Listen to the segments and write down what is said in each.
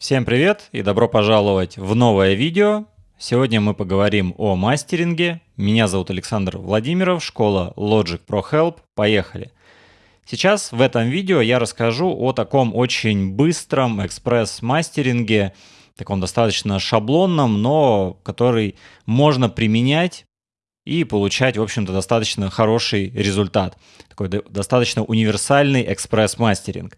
Всем привет и добро пожаловать в новое видео. Сегодня мы поговорим о мастеринге. Меня зовут Александр Владимиров, школа Logic Pro Help. Поехали! Сейчас в этом видео я расскажу о таком очень быстром экспресс-мастеринге, таком достаточно шаблонном, но который можно применять и получать, в общем-то, достаточно хороший результат. Такой достаточно универсальный экспресс-мастеринг.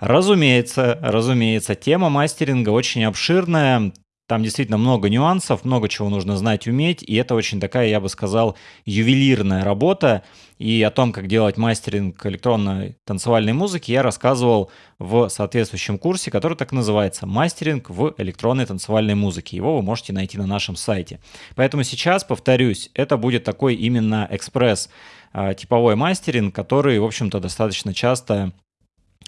Разумеется, разумеется, тема мастеринга очень обширная, там действительно много нюансов, много чего нужно знать, уметь, и это очень такая, я бы сказал, ювелирная работа. И о том, как делать мастеринг электронной танцевальной музыки, я рассказывал в соответствующем курсе, который так называется «Мастеринг в электронной танцевальной музыке». Его вы можете найти на нашем сайте. Поэтому сейчас, повторюсь, это будет такой именно экспресс а, типовой мастеринг, который, в общем-то, достаточно часто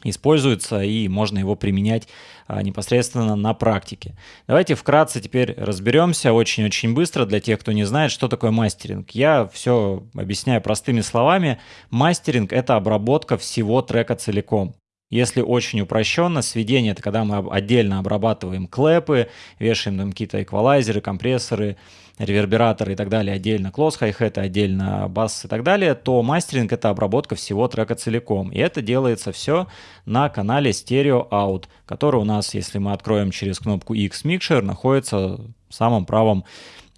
используется и можно его применять а, непосредственно на практике. Давайте вкратце теперь разберемся очень-очень быстро для тех, кто не знает, что такое мастеринг. Я все объясняю простыми словами. Мастеринг — это обработка всего трека целиком. Если очень упрощенно, сведение — это когда мы отдельно обрабатываем клэпы, вешаем там какие-то эквалайзеры, компрессоры, ревербераторы и так далее отдельно, клосс хай-хеты отдельно, бас и так далее, то мастеринг — это обработка всего трека целиком. И это делается все на канале Stereo Out, который у нас, если мы откроем через кнопку X Mixer, находится в самом правом,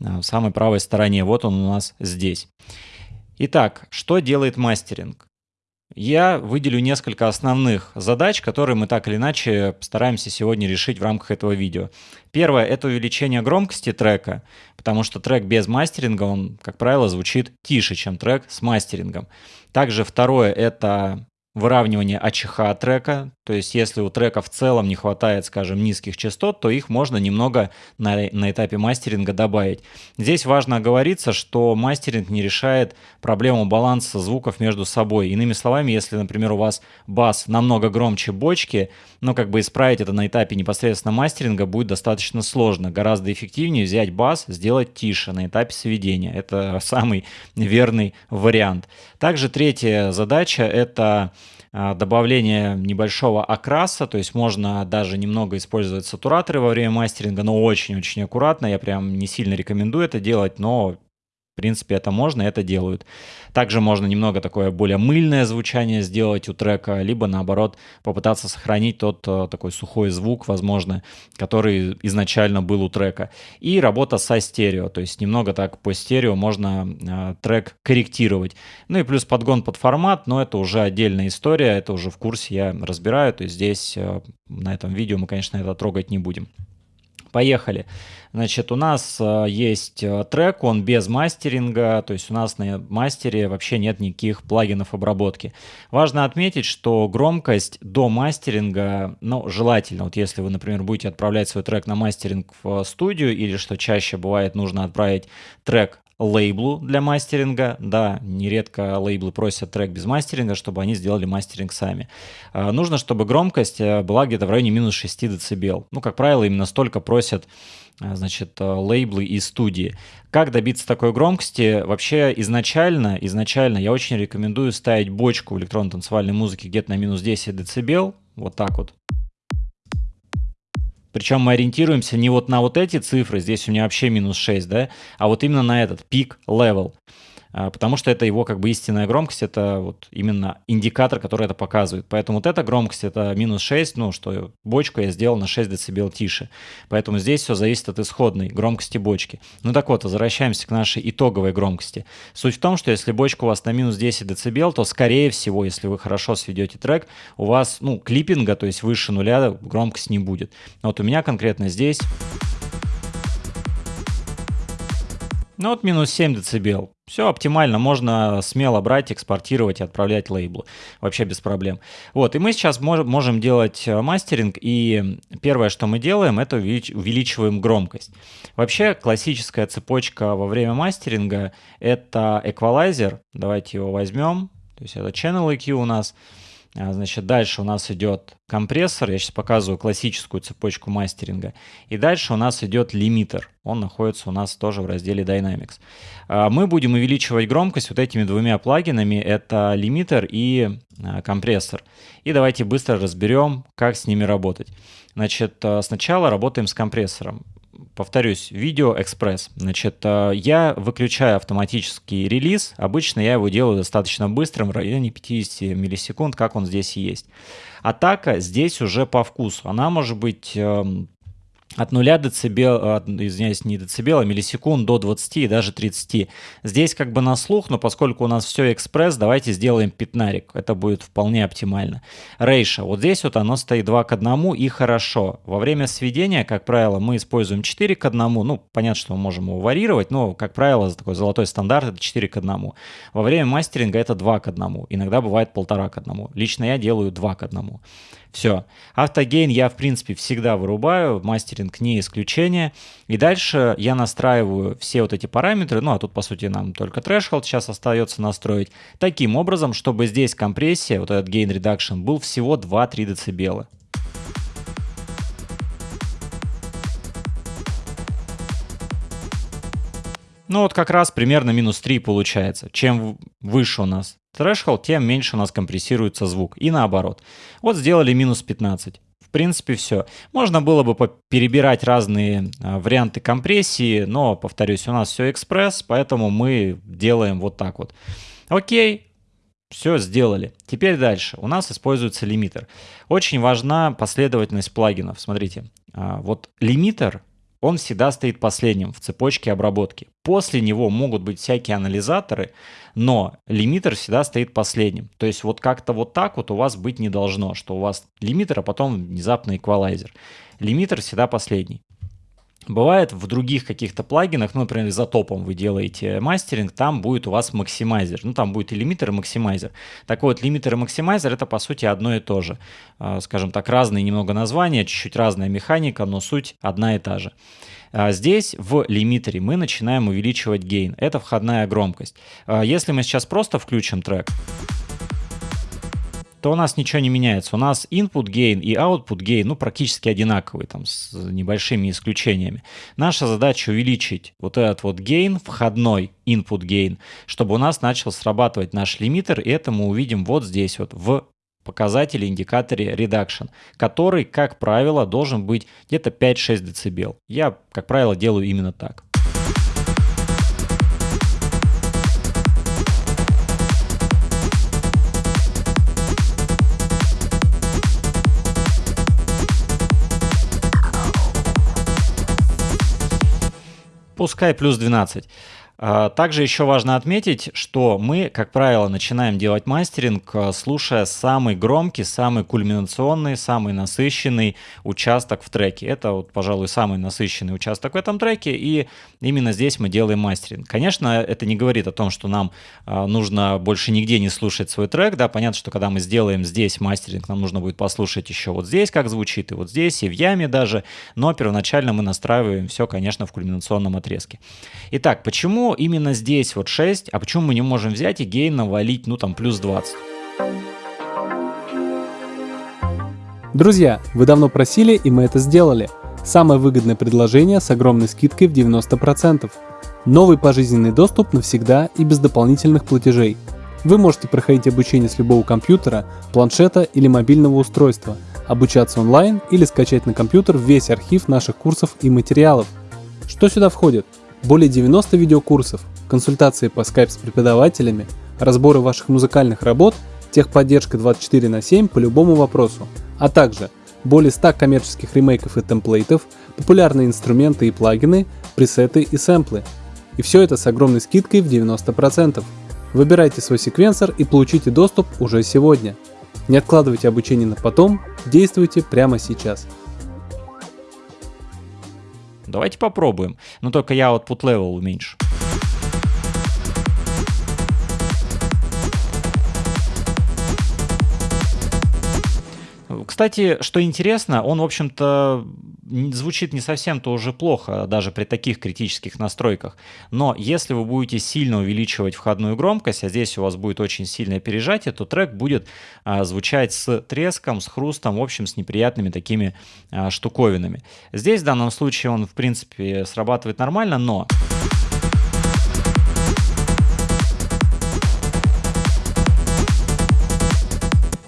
э, в самой правой стороне. Вот он у нас здесь. Итак, что делает мастеринг? Я выделю несколько основных задач, которые мы так или иначе стараемся сегодня решить в рамках этого видео. Первое — это увеличение громкости трека, потому что трек без мастеринга, он, как правило, звучит тише, чем трек с мастерингом. Также второе — это выравнивание АЧХ трека, то есть если у трека в целом не хватает, скажем, низких частот, то их можно немного на, на этапе мастеринга добавить. Здесь важно оговориться, что мастеринг не решает проблему баланса звуков между собой. Иными словами, если, например, у вас бас намного громче бочки, но как бы исправить это на этапе непосредственно мастеринга будет достаточно сложно. Гораздо эффективнее взять бас, сделать тише на этапе сведения. Это самый верный вариант. Также третья задача — это добавление небольшого окраса, то есть можно даже немного использовать сатураторы во время мастеринга, но очень-очень аккуратно, я прям не сильно рекомендую это делать, но в принципе, это можно, это делают. Также можно немного такое более мыльное звучание сделать у трека, либо наоборот попытаться сохранить тот э, такой сухой звук, возможно, который изначально был у трека. И работа со стерео, то есть немного так по стерео можно э, трек корректировать. Ну и плюс подгон под формат, но это уже отдельная история, это уже в курсе я разбираю, то есть здесь э, на этом видео мы, конечно, это трогать не будем. Поехали. Значит, у нас э, есть э, трек, он без мастеринга, то есть у нас на мастере вообще нет никаких плагинов обработки. Важно отметить, что громкость до мастеринга, ну, желательно, вот если вы, например, будете отправлять свой трек на мастеринг в студию, или что чаще бывает, нужно отправить трек лейблу для мастеринга. Да, нередко лейблы просят трек без мастеринга, чтобы они сделали мастеринг сами. А, нужно, чтобы громкость э, была где-то в районе минус 6 дБ. Ну, как правило, именно столько просят э, значит, э, лейблы и студии. Как добиться такой громкости? Вообще изначально, изначально я очень рекомендую ставить бочку в электронно-танцевальной музыке где-то на минус 10 дБ, вот так вот. Причем мы ориентируемся не вот на вот эти цифры, здесь у меня вообще минус 6, да, а вот именно на этот пик level. А, потому что это его как бы истинная громкость, это вот именно индикатор, который это показывает. Поэтому вот эта громкость это минус 6, ну что бочку я сделал на 6 дБ тише. Поэтому здесь все зависит от исходной громкости бочки. Ну так вот, возвращаемся к нашей итоговой громкости. Суть в том, что если бочка у вас на минус 10 дБ, то скорее всего, если вы хорошо сведете трек, у вас ну клиппинга, то есть выше нуля громкость не будет. Вот у меня конкретно здесь Ну вот минус 7 дБ. Все оптимально, можно смело брать, экспортировать и отправлять лейблу. Вообще без проблем. Вот, и мы сейчас мож можем делать э, мастеринг, и первое, что мы делаем, это увелич увеличиваем громкость. Вообще классическая цепочка во время мастеринга — это эквалайзер. Давайте его возьмем. То есть это Channel EQ у нас. А, значит, дальше у нас идет компрессор. Я сейчас показываю классическую цепочку мастеринга. И дальше у нас идет лимитер. Он находится у нас тоже в разделе Dynamics. А, мы будем увеличивать громкость вот этими двумя плагинами. Это лимитер и а, компрессор. И давайте быстро разберем, как с ними работать. Значит, сначала работаем с компрессором повторюсь, видео экспресс. Значит, э, я выключаю автоматический релиз. Обычно я его делаю достаточно быстрым, в районе 50 миллисекунд, как он здесь есть. Атака здесь уже по вкусу. Она может быть эм, от 0 децибел, извиняюсь, не децибел, а миллисекунд до 20 и даже 30. Здесь как бы на слух, но поскольку у нас все экспресс, давайте сделаем пятнарик. Это будет вполне оптимально. Рейша. Вот здесь вот оно стоит 2 к 1 и хорошо. Во время сведения, как правило, мы используем 4 к 1. Ну, понятно, что мы можем его варьировать, но, как правило, такой золотой стандарт это 4 к 1. Во время мастеринга это 2 к 1. Иногда бывает 1,5 к 1. Лично я делаю 2 к 1. Все. Автогейн я, в принципе, всегда вырубаю, мастеринг не исключение. И дальше я настраиваю все вот эти параметры, ну а тут, по сути, нам только threshold сейчас остается настроить, таким образом, чтобы здесь компрессия, вот этот gain reduction, был всего 2-3 дБ. Ну вот как раз примерно минус 3 получается. Чем выше у нас threshold, тем меньше у нас компрессируется звук. И наоборот. Вот сделали минус 15. Принципе, все. Можно было бы перебирать разные а, варианты компрессии, но, повторюсь, у нас все экспресс, поэтому мы делаем вот так вот. Окей, все сделали. Теперь дальше. У нас используется лимитер. Очень важна последовательность плагинов. Смотрите, а, вот лимитер он всегда стоит последним в цепочке обработки. После него могут быть всякие анализаторы, но лимитер всегда стоит последним. То есть вот как-то вот так вот у вас быть не должно, что у вас лимитер, а потом внезапно эквалайзер. Лимитер всегда последний. Бывает в других каких-то плагинах, ну, например, iZotope -ом вы делаете мастеринг, там будет у вас максимайзер. Ну, там будет и лимитер, и максимайзер. Так вот, лимитер и максимайзер это по сути одно и то же. А, скажем так, разные немного названия, чуть-чуть разная механика, но суть одна и та же. А, здесь в лимитере мы начинаем увеличивать гейн. Это входная громкость. А, если мы сейчас просто включим трек, то у нас ничего не меняется. У нас input gain и output gain ну, практически одинаковые, там, с небольшими исключениями. Наша задача увеличить вот этот вот gain, входной input gain, чтобы у нас начал срабатывать наш лимитер, и это мы увидим вот здесь вот в показателе, индикаторе reduction, который, как правило, должен быть где-то 5-6 дБ. Я, как правило, делаю именно так. Пускай плюс 12. А, также еще важно отметить, что мы, как правило, начинаем делать мастеринг, а, слушая самый громкий, самый кульминационный, самый насыщенный участок в треке. Это, вот, пожалуй, самый насыщенный участок в этом треке, и именно здесь мы делаем мастеринг. Конечно, это не говорит о том, что нам а, нужно больше нигде не слушать свой трек. Да, понятно, что когда мы сделаем здесь мастеринг, нам нужно будет послушать еще вот здесь, как звучит, и вот здесь, и в яме даже. Но первоначально мы настраиваем все, конечно, в кульминационном отрезке. Итак, почему именно здесь вот 6, а почему мы не можем взять и гейн навалить, ну там, плюс 20? Друзья, вы давно просили, и мы это сделали. Самое выгодное предложение с огромной скидкой в 90%. Новый пожизненный доступ навсегда и без дополнительных платежей. Вы можете проходить обучение с любого компьютера, планшета или мобильного устройства, обучаться онлайн или скачать на компьютер весь архив наших курсов и материалов. Что сюда входит? Более 90 видеокурсов, консультации по Skype с преподавателями, разборы ваших музыкальных работ, техподдержка 24 на 7 по любому вопросу, а также более 100 коммерческих ремейков и темплейтов, популярные инструменты и плагины, пресеты и сэмплы. И все это с огромной скидкой в 90%. Выбирайте свой секвенсор и получите доступ уже сегодня. Не откладывайте обучение на потом, действуйте прямо сейчас. Давайте попробуем. Но только я output level уменьшу. Кстати, что интересно, он, в общем-то, звучит не совсем-то уже плохо, даже при таких критических настройках. Но если вы будете сильно увеличивать входную громкость, а здесь у вас будет очень сильное пережатие, то трек будет а, звучать с треском, с хрустом, в общем, с неприятными такими а, штуковинами. Здесь в данном случае он, в принципе, срабатывает нормально, но...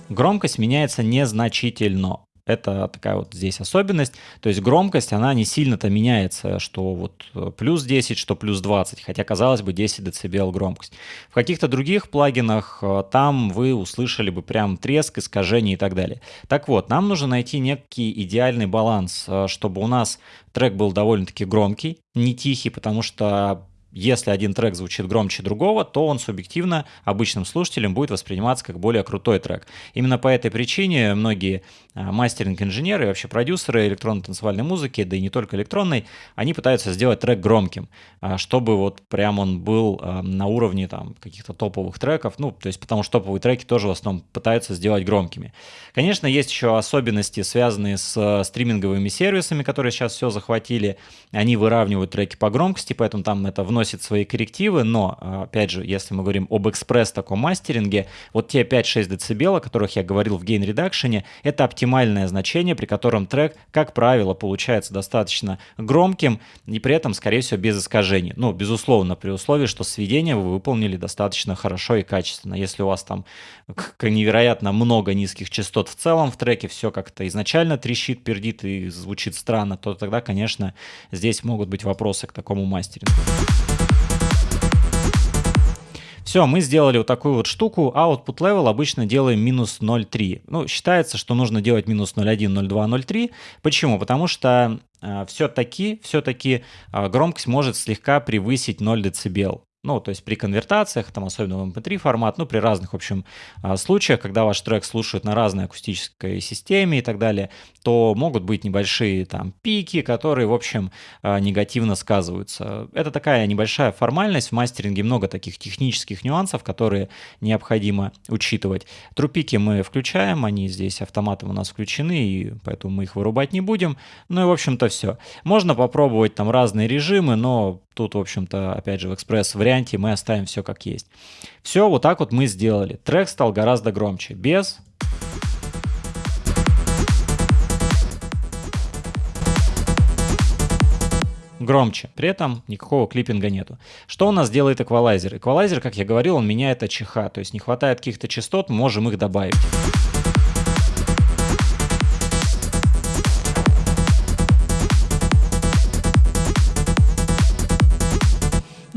Громкость меняется незначительно. Это такая вот здесь особенность. То есть громкость, она не сильно-то меняется, что вот э, плюс 10, что плюс 20, хотя казалось бы 10 дБ громкость. В каких-то других плагинах э, там вы услышали бы прям треск, искажение и так далее. Так вот, нам нужно найти некий идеальный баланс, э, чтобы у нас трек был довольно-таки громкий, не тихий, потому что если один трек звучит громче другого, то он субъективно обычным слушателем будет восприниматься как более крутой трек. Именно по этой причине многие а, мастеринг-инженеры и вообще продюсеры электронно-танцевальной музыки, да и не только электронной, они пытаются сделать трек громким, а, чтобы вот прям он был а, на уровне там каких-то топовых треков, ну, то есть потому что топовые треки тоже в основном пытаются сделать громкими. Конечно, есть еще особенности, связанные с стриминговыми сервисами, которые сейчас все захватили, они выравнивают треки по громкости, поэтому там это вносит вносит свои коррективы, но, а, опять же, если мы говорим об экспресс таком мастеринге, вот те 5-6 дБ, о которых я говорил в гейн редакшене, это оптимальное значение, при котором трек, как правило, получается достаточно громким и при этом, скорее всего, без искажений. Ну, безусловно, при условии, что сведения вы выполнили достаточно хорошо и качественно. Если у вас там невероятно много низких частот в целом в треке, все как-то изначально трещит, пердит и звучит странно, то тогда, конечно, здесь могут быть вопросы к такому мастерингу. Все, мы сделали вот такую вот штуку. Output level обычно делаем минус 0,3. Ну, считается, что нужно делать минус 0,1, 0,2, 0,3. Почему? Потому что э, все-таки, все-таки э, громкость может слегка превысить 0 дБ. Ну, то есть при конвертациях, там особенно в MP3 формат, ну, при разных, в общем, а, случаях, когда ваш трек слушают на разной акустической системе и так далее, то могут быть небольшие там пики, которые, в общем, а, негативно сказываются. Это такая небольшая формальность. В мастеринге много таких технических нюансов, которые необходимо учитывать. Трупики мы включаем, они здесь автоматом у нас включены, и поэтому мы их вырубать не будем. Ну и, в общем-то, все. Можно попробовать там разные режимы, но Тут, в общем-то, опять же, в экспресс-варианте мы оставим все как есть. Все, вот так вот мы сделали. Трек стал гораздо громче. Без... громче. При этом никакого клиппинга нету. Что у нас делает эквалайзер? Эквалайзер, как я говорил, он меняет АЧХ, то есть не хватает каких-то частот, можем их добавить.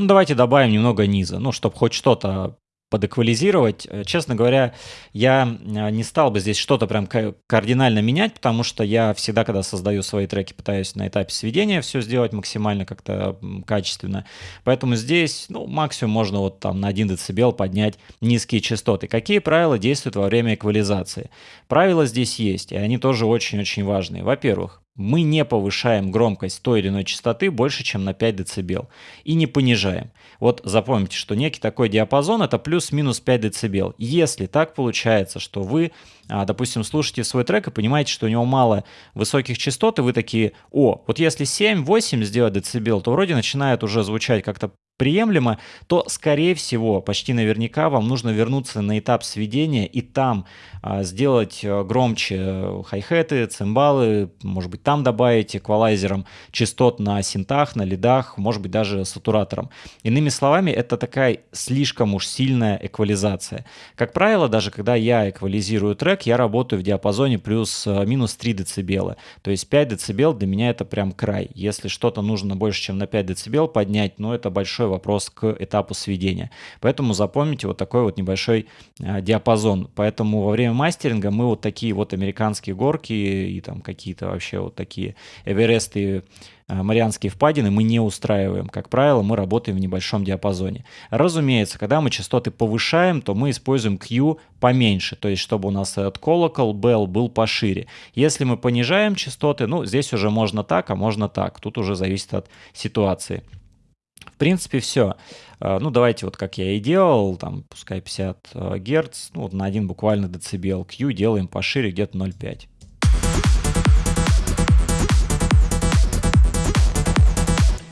Ну, давайте добавим немного низа, ну, чтобы хоть что-то подэквализировать. Э, честно говоря, я э, не стал бы здесь что-то прям кардинально менять, потому что я всегда, когда создаю свои треки, пытаюсь на этапе сведения все сделать максимально как-то качественно. Поэтому здесь, ну, максимум можно вот там на 1 дБ поднять низкие частоты. Какие правила действуют во время эквализации? Правила здесь есть, и они тоже очень-очень важные. Во-первых, мы не повышаем громкость той или иной частоты больше, чем на 5 дБ. И не понижаем. Вот запомните, что некий такой диапазон это плюс-минус 5 дБ. Если так получается, что вы, а, допустим, слушаете свой трек и понимаете, что у него мало высоких частот, и вы такие, о, вот если 7-8 сделать дБ, то вроде начинает уже звучать как-то приемлемо, то, скорее всего, почти наверняка вам нужно вернуться на этап сведения и там а, сделать а, громче э, хай-хеты, цимбалы, может быть, там добавить эквалайзером частот на синтах, на лидах, может быть, даже сатуратором. Иными словами, это такая слишком уж сильная эквализация. Как правило, даже когда я эквализирую трек, я работаю в диапазоне плюс-минус э, 3 дБ. То есть 5 дБ для меня это прям край. Если что-то нужно больше, чем на 5 дБ поднять, ну это большой вопрос к этапу сведения. Поэтому запомните вот такой вот небольшой а, диапазон. Поэтому во время мастеринга мы вот такие вот американские горки и там какие-то вообще вот такие Эвересты, а, Марианские впадины мы не устраиваем. Как правило, мы работаем в небольшом диапазоне. Разумеется, когда мы частоты повышаем, то мы используем Q поменьше, то есть чтобы у нас этот колокол, bell был пошире. Если мы понижаем частоты, ну, здесь уже можно так, а можно так. Тут уже зависит от ситуации. В принципе, все. А, ну, давайте вот как я и делал, там, пускай 50 а, Гц, ну, вот на один буквально децибел Q делаем пошире где-то 0,5.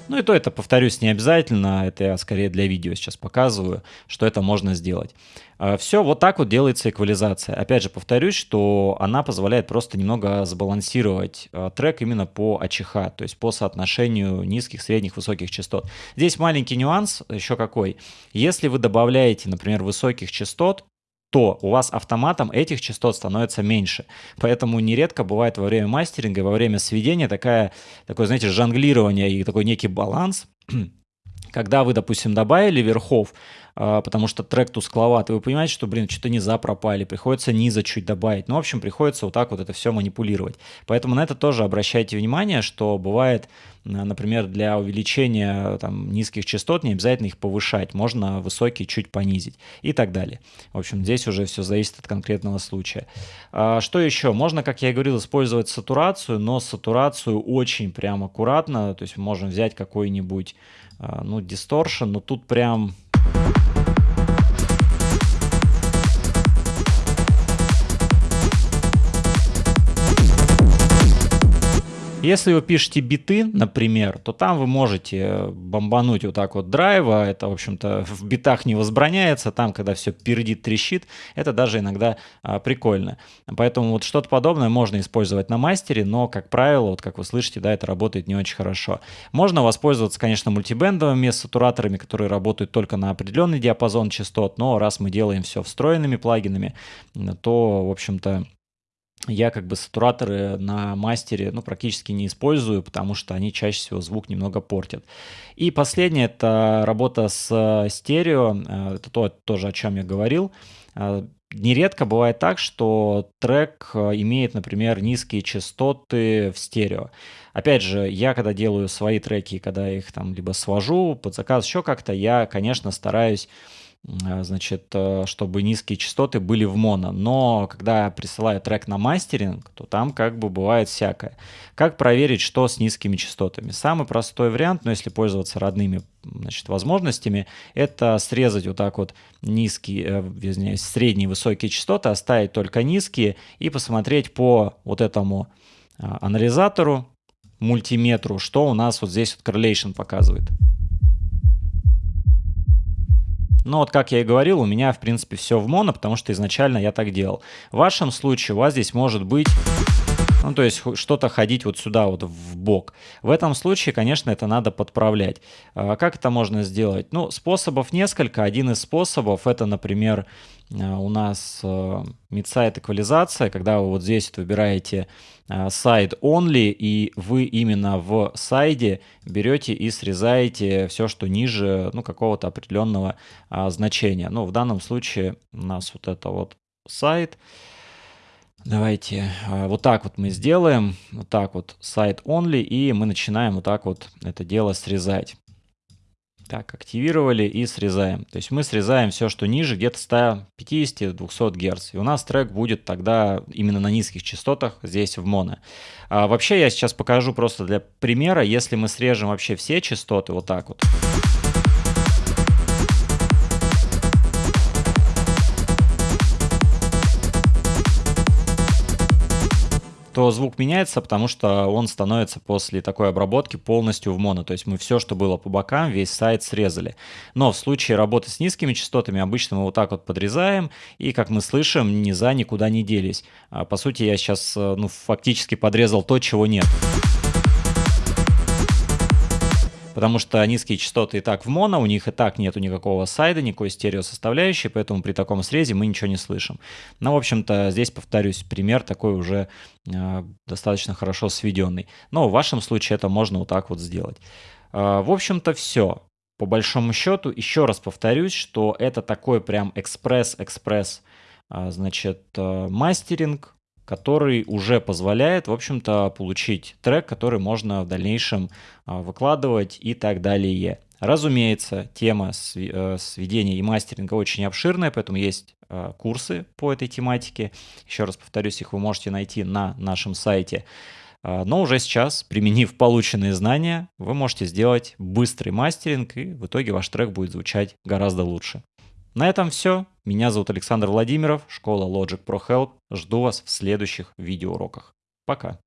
Ну и то это, повторюсь, не обязательно, это я скорее для видео сейчас показываю, что это можно сделать. А, Все, вот так вот делается эквализация. Опять же, повторюсь, что она позволяет просто немного сбалансировать а, трек именно по АЧХ, то есть по соотношению низких, средних, высоких частот. Здесь маленький нюанс еще какой. Если вы добавляете, например, высоких частот, то у вас автоматом этих частот становится меньше. Поэтому нередко бывает во время мастеринга, во время сведения такая, такое, знаете, жонглирование и такой некий баланс, когда вы, допустим, добавили верхов, а, потому что трек тускловат, и вы понимаете, что, блин, что-то низа пропали, приходится низа чуть добавить. Ну, в общем, приходится вот так вот это все манипулировать. Поэтому на это тоже обращайте внимание, что бывает, например, для увеличения там, низких частот не обязательно их повышать, можно высокие чуть понизить и так далее. В общем, здесь уже все зависит от конкретного случая. А, что еще? Можно, как я и говорил, использовать сатурацию, но сатурацию очень прям аккуратно, то есть можем взять какой-нибудь, ну, дисторшн, но тут прям Если вы пишете биты, например, то там вы можете бомбануть вот так вот драйва. Это, в общем-то, в битах не возбраняется. Там, когда все пердит, трещит, это даже иногда а, прикольно. Поэтому вот что-то подобное можно использовать на мастере, но, как правило, вот как вы слышите, да, это работает не очень хорошо. Можно воспользоваться, конечно, мультибендовыми сатураторами, которые работают только на определенный диапазон частот, но раз мы делаем все встроенными плагинами, то, в общем-то, я как бы сатураторы на мастере ну, практически не использую, потому что они чаще всего звук немного портят. И последнее — это работа с стерео, э, это то, тоже о чем я говорил. Э, нередко бывает так, что трек э, имеет, например, низкие частоты в стерео. Опять же, я когда делаю свои треки, когда их там либо свожу под заказ, еще как-то, я, конечно, стараюсь Э, значит, э, чтобы низкие частоты были в моно. Но когда присылаю трек на мастеринг, то там как бы бывает всякое. Как проверить, что с низкими частотами? Самый простой вариант, но если пользоваться родными значит, возможностями, это срезать вот так вот низкие, э, извиняюсь, средние высокие частоты, оставить только низкие и посмотреть по вот этому анализатору, мультиметру, что у нас вот здесь вот correlation показывает. Но вот как я и говорил, у меня в принципе все в моно, потому что изначально я так делал. В вашем случае у вас здесь может быть ну, то есть что-то ходить вот сюда вот в бок. В этом случае, конечно, это надо подправлять. А как это можно сделать? Ну, способов несколько. Один из способов это, например, э, у нас э, эквализация, когда вы вот здесь выбираете э, side only, и вы именно в сайде берете и срезаете все, что ниже ну, какого-то определенного а, значения. Ну, в данном случае у нас вот это вот сайт. Давайте а, вот так вот мы сделаем, вот так вот сайт only, и мы начинаем вот так вот это дело срезать. Так, активировали и срезаем. То есть мы срезаем все, что ниже, где-то 150-200 Гц. И у нас трек будет тогда именно на низких частотах здесь в моно. А вообще я сейчас покажу просто для примера, если мы срежем вообще все частоты вот так вот. То звук меняется, потому что он становится после такой обработки полностью в моно. То есть мы все, что было по бокам, весь сайт срезали. Но в случае работы с низкими частотами обычно мы вот так вот подрезаем, и, как мы слышим, низа никуда не делись. А, по сути, я сейчас э, ну, фактически подрезал то, чего нет потому что низкие частоты и так в моно, у них и так нету никакого сайда, никакой стереосоставляющей, поэтому при таком срезе мы ничего не слышим. Ну, в общем-то, здесь, повторюсь, пример такой уже э, достаточно хорошо сведенный. Но в вашем случае это можно вот так вот сделать. Э, в общем-то, все. По большому счету, еще раз повторюсь, что это такой прям экспресс-экспресс, э, значит, э, мастеринг, который уже позволяет, в общем-то, получить трек, который можно в дальнейшем а, выкладывать и так далее. Разумеется, тема э, сведения и мастеринга очень обширная, поэтому есть а, курсы по этой тематике. Еще раз повторюсь, их вы можете найти на нашем сайте. А, но уже сейчас, применив полученные знания, вы можете сделать быстрый мастеринг, и в итоге ваш трек будет звучать гораздо лучше. На этом все. Меня зовут Александр Владимиров, школа Logic Pro Help. Жду вас в следующих видеоуроках. Пока.